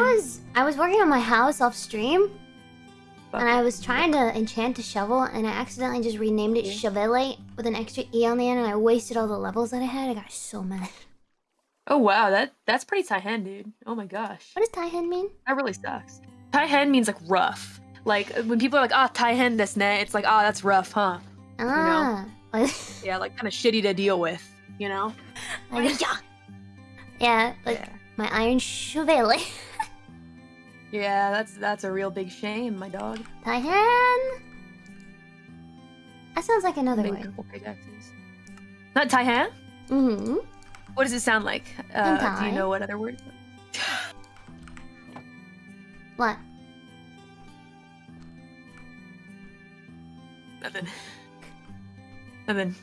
was I was working on my house off stream, and I was trying to enchant a shovel, and I accidentally just renamed it Chevelle with an extra e on the end, and I wasted all the levels that I had. I got so mad. Oh wow, that that's pretty Taihen, dude. Oh my gosh. What does Taihen mean? That really sucks. Taihen means like rough. Like when people are like, ah, Taihen this ne, it's like, ah, that's rough, huh? Ah. Yeah, like kind of shitty to deal with, you know? like, yeah, like Yeah. my iron Chevelle. Yeah, that's that's a real big shame, my dog. Taihen. That sounds like another Big word. Not Taihan? Mm-hmm. What does it sound like? Uh, do you know what other word? What? Nothing. Nothing.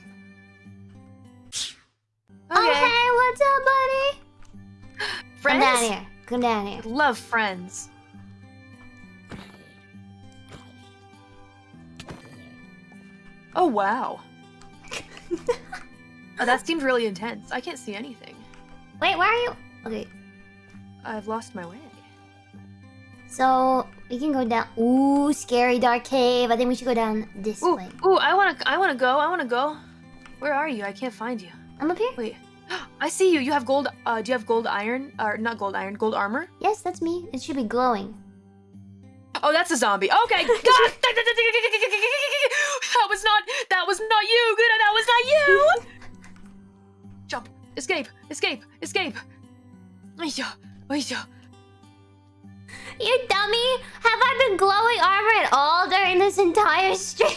Oh hey, what's up, buddy? Friends? Come down here. Come down here. Love friends. Oh wow. oh, that seemed really intense. I can't see anything. Wait, where are you? Okay, I've lost my way. so we can go down. Ooh, scary dark cave. I think we should go down this Ooh, way. ooh, I wanna, I wanna go. I wanna go. Where are you? I can't find you. I'm up here. Wait, I see you. You have gold. Uh, do you have gold iron? Or not gold iron? Gold armor? Yes, that's me. It should be glowing. Oh, that's a zombie. Okay. God. that was not. That was not you. Good. That was not you. Jump. Escape. Escape. Escape. Aisha. Aisha. You dummy! Have I been glowing armor at all during this entire stream?